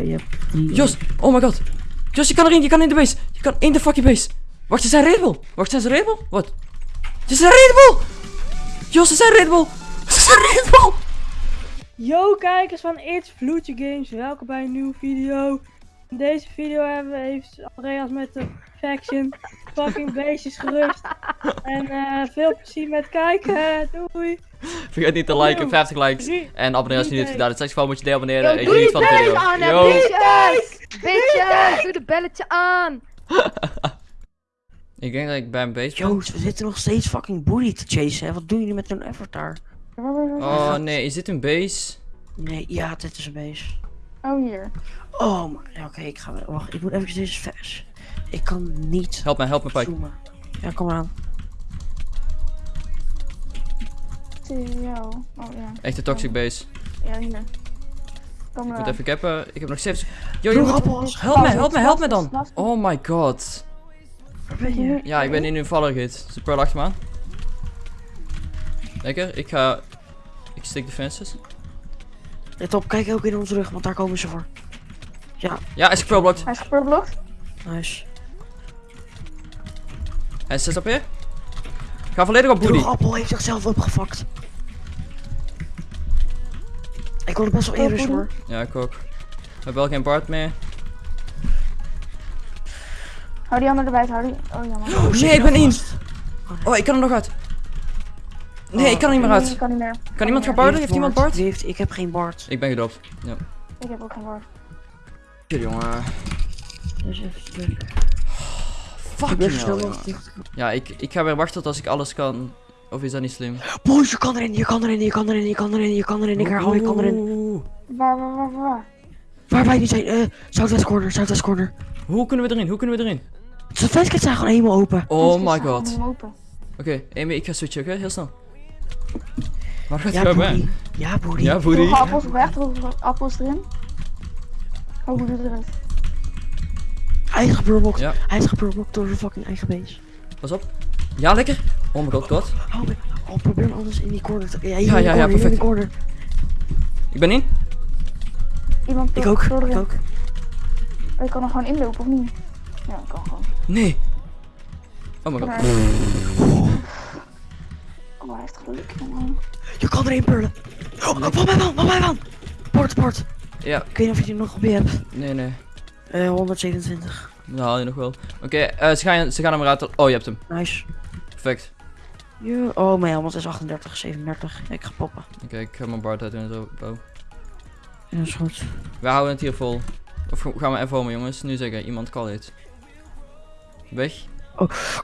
Oké, je hebt drie. Jos, oh my god. Jos, je kan erin, je kan in de base. Je kan in de fucking base. Wacht, ze zijn Red Bull. Wacht, zijn ze Red Bull? Wat? Ze zijn Red Bull! Jos, ze zijn Red Bull! Ze zijn Red Bull! Yo kijkers van It's Vloedje Games, welkom bij een nieuwe video. In deze video hebben we even Andreas met de faction fucking beestjes gerust. En eh, veel plezier met kijken, doei! Vergeet niet te liken, Yo. 50 likes. En abonneer als je niet hebt gedaan. Het gewoon moet je deel abonneren. Yo, en geniet van de video. aan, Yo. bitches! Bitches, doe de belletje aan! Ik denk dat ik bij een base ben. Joost, we zitten nog steeds fucking booty te chasen. Hè? Wat doen jullie met hun avatar? Oh nee, is dit een base? Nee, ja, dit is een base. Oh, hier. Oh, maar ja, oké, ik ga. Wacht, ik moet even deze vers. Ik kan niet Help me, help me, Pike. zoomen. Ja, kom maar aan. Jou. Oh, ja. Echt een toxic base. Ja, hier. Kom Ik maar moet aan. even cappen. Ik heb nog 7 Yo, moet... appels. Help me, help me, help me dan. Oh my god. Waar ben je? Ja, ik ben in een gehit. Achter me aan? Lekker, ik ga... Ik stick de fences. Let op, kijk ook in onze rug, want daar komen ze voor. Ja, Ja, hij is gepearlblocked. Hij is geperblokt. nice. Hij is 6 op je. Ga volledig op De booty. appel heeft zichzelf opgefakt. Ik word best wel eerder hoor. Ja, ik ook. We hebben wel geen Bart meer. Hou die ander erbij, hou die. Oh, jammer. Oh, zit Nee, ik ben in. vast? Oh, ik kan er nog uit. Nee, ik kan er niet meer Nee, ik uit. kan niet meer. Kan iemand gaan? Wie Heeft iemand Bart? Bart? Heeft, ik heb geen Bart. Ik ben gedopt. Ja. Ik heb ook geen woord. Shit, jongen. Even stuk. Fuck Ik ben you, snel jongen. nog dicht. Ja, ik, ik ga weer wachten tot als ik alles kan. Of is dat niet slim? Boys, je kan erin, je kan erin, je kan erin, je kan erin, je kan erin. Ik herhaal, je kan erin. Waar, waar, waar, waar? Waar wij nu zijn, eh, Southwest Corner, Southwest Corner. Hoe kunnen we erin? Hoe kunnen we erin? De vestkits zijn gewoon helemaal open. Oh my god. Oké, Amy, ik ga switchen, oké? Heel snel. Waar gaat Ja, hij Boody. bij? Ja, Boody. Ja. Droge appels weg, appels erin. Oh, hoe eruit? Hij is geburblokt. Ja. Hij is geburblokt door zijn fucking eigen base. Pas op. Ja, lekker. Oh my god, god. Oh, oh, probeer hem anders in die corner te... Ja, Ja, ja, ja, perfect. corner. Ik ben in. Iemand Ik ook, ik ook. Je kan er gewoon inlopen, of niet? Ja, ik kan gewoon. Nee. Oh my god. Maar- Oh, hij heeft geluk, jongen. Je kan erin purlen. Oh, van mij van, van mij van. Bord, bord. Ja, Ik weet niet of je die nog op je hebt. nee, nee. Eh, 127. Dat haal je nog wel. Oké, eh, ze, gaan, ze gaan hem eruit. Oh, je hebt hem. Nice. Perfect. Oh, mijn helmet is 38, 37. Ik ga poppen. Oké, ik ga mijn Bart uit en zo. bouw. Ja, dat is goed. We houden het hier vol. Of gaan we even homen, jongens? Nu zeggen, iemand call it. Weg?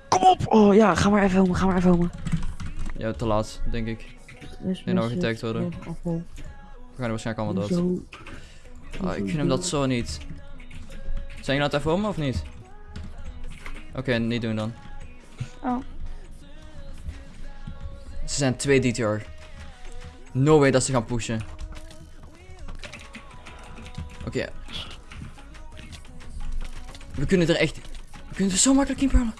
Kom op! Oh ja, ga maar even homen, ga maar even homen. Ja, te laat, denk ik. Nee, nou getagd worden. We gaan er waarschijnlijk allemaal dood. Zo. Ah, ik gun dat zo niet. Zijn jullie nou het even homen of niet? Oké, niet doen dan. Oh. Ze zijn twee DTR. No way dat ze gaan pushen. Oké. We kunnen er echt... We kunnen er zo makkelijk in.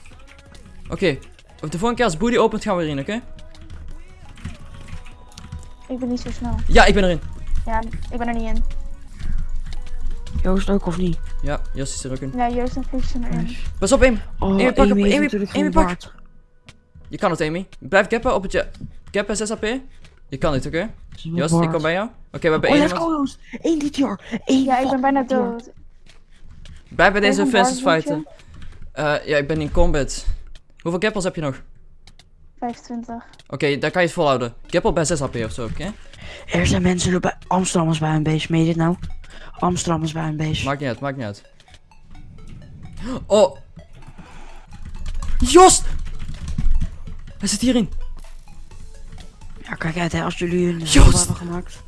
Oké. Of de volgende keer als Booty opent gaan we erin, oké? Ik ben niet zo snel. Ja, ik ben erin. Ja, ik ben er niet in. Joost ook of niet? Ja, Jos is er ook in. Ja, Joost en Vlies zijn erin. Nice. Pas op, Amy. Oh, Amy, pak op, Amy Amy, pak. Je kan het, Amy. Blijf cappen op het... ja- Cappen 6 AP. Je kan dit, oké? Jos, baard. ik kom bij jou. Oké, we hebben Oh, één let's iemand. go Joost. Eén DTR. Eén Ja, ik ben bijna dood. Blijf bij deze fences fighten. Eh, ja, ik ben in combat. Hoeveel gappels heb je nog? 25. Oké, daar kan je het volhouden. Gappel bij 6 AP of zo, oké? Er zijn mensen bij Amsterdammers bij hun base. Meen je dit nou? Amsterdammers bij hun base. Maakt niet uit, maakt niet uit. Oh! Jos! Hij zit hierin. Ja, kijk uit hè, als jullie een Joost! hebben gemaakt.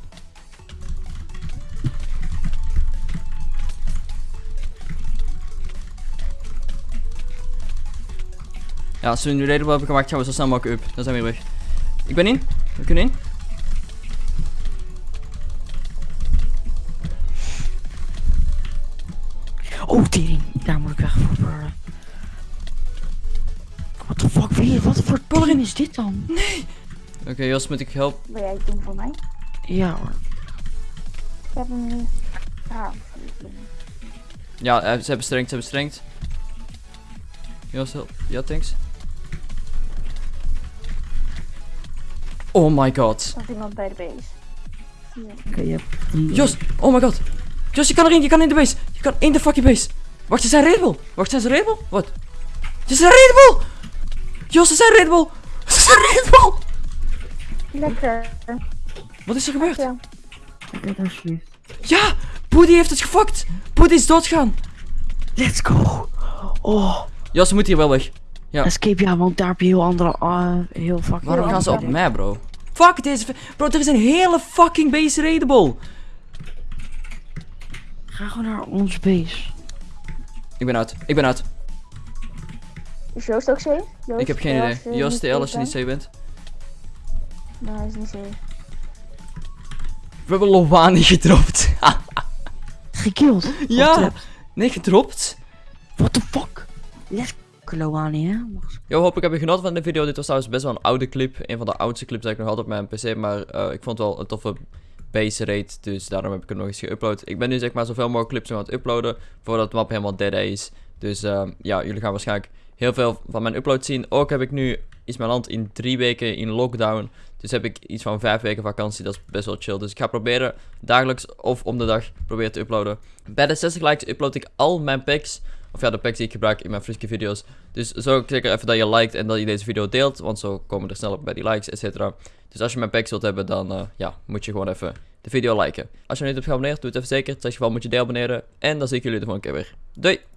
Ja, als we nu relatable hebben gemaakt, gaan we zo snel mogelijk up. Dan zijn we weer weg. Ik ben in. We kunnen in. Oh, tering. Daar moet ik weg voor. What the fuck, wie, wat voor team is dit dan? Oké, Jos, moet ik helpen? Wil jij het doen voor mij? Ja hoor. Ik heb hem nu. Ah, Ja, eh, ze hebben strengt, ze hebben strengt. Jos, help. Ja, thanks. Oh my god. er is iemand bij de base. Oké, je hebt die- Jos, oh my god. Jos, je kan erin, je kan in de base. Je kan in de fucking base. Wacht, ze zijn Red Bull. Wacht, zijn ze Red Bull? Wat? Ze zijn Red Bull! Jos, ze zijn Red Bull! Ze zijn Red Bull! Lekker. Wat is er gebeurd? Ja. Alsjeblieft. Ja! Boody heeft het gefokt! Boody is doodgaan! Let's go! Oh, Jos, ze moet hier wel weg. Ja. escape, ja, want daar heb je heel andere, ah, heel fucking... Waarom gaan ze op mij, bro? Fuck deze... Bro, er is een hele fucking base raidable. Ga gewoon naar ons base. Ik ben uit. Ik ben uit. Is Joost ook safe? Joost, Ik heb geen idee. Jos, niet TL als je safe niet safe bent. Nee, hij is niet safe. We hebben Lowani gedropt. Gekilld. ja! Nee, gedropt? What the fuck? Let's hoop ik heb je genoten van de video. Dit was trouwens best wel een oude clip. Een van de oudste clips die ik nog had op mijn PC. Maar eh, ik vond het wel een toffe base rate. Dus daarom heb ik hem nog eens geüpload. Ik ben nu zeg maar zoveel mogelijk clips aan het uploaden. Voordat de map helemaal dead is. Dus ehm, ja, jullie gaan waarschijnlijk heel veel van mijn upload zien. Ook heb ik nu is mijn land in drie weken in lockdown. Dus heb ik iets van vijf weken vakantie. Dat is best wel chill. Dus ik ga proberen dagelijks of om de dag proberen te uploaden. Bij de 60 likes upload ik al mijn packs. Of ja, de packs die ik gebruik in mijn Friske video's. Dus zorg zeker even dat je liked en dat je deze video deelt. Want zo komen er sneller bij die likes, et cetera. Dus als je mijn packs wilt hebben, dan eh, ja, moet je gewoon even de video liken. Als je nog niet hebt geabonneerd, doe het even zeker. In het geval moet je deabonneren. En dan zie ik jullie de volgende keer weer. Doei!